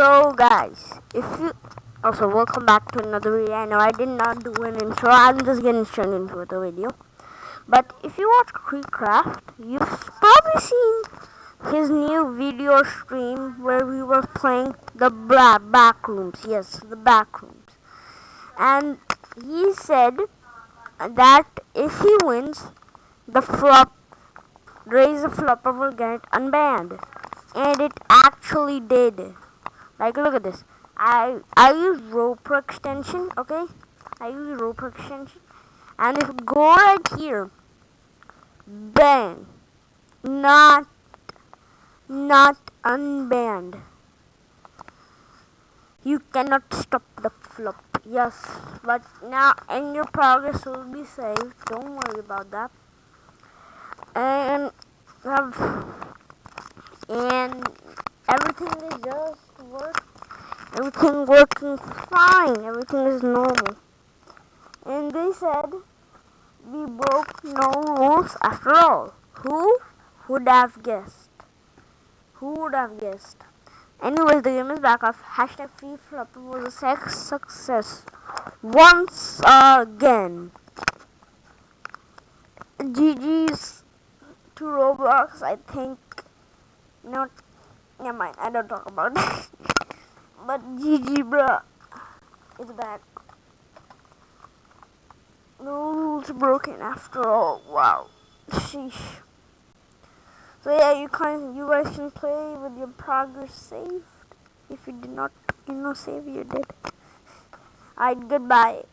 So guys, if you also welcome back to another video. I know I did not do an intro. I'm just getting straight into the video. But if you watch KreekCraft, you've probably seen his new video stream where we were playing the back rooms. Yes, the back rooms. And he said that if he wins, the flop, raise the Floppa will get unbanned. And it actually did. Like, look at this. I I use RoPro extension, okay? I use RoPro extension. And if go right here, bang, not not unbanned. You cannot stop the flop. Yes, but now and your progress will be saved. Don't worry about that. And have and everything is just work. Everything working fine. Everything is normal. And they said we broke no rules after all. Who would have guessed? Who would have guessed? Anyways the game is back off. Hashtag free flop was a sex success once again. GG's to Roblox I think not Never mind, I don't talk about that. but GG, bruh, is back. No rules broken after all. Wow. Sheesh. So yeah, you can you guys can play with your progress saved. If you did not, you know, save, you did. Alright, goodbye.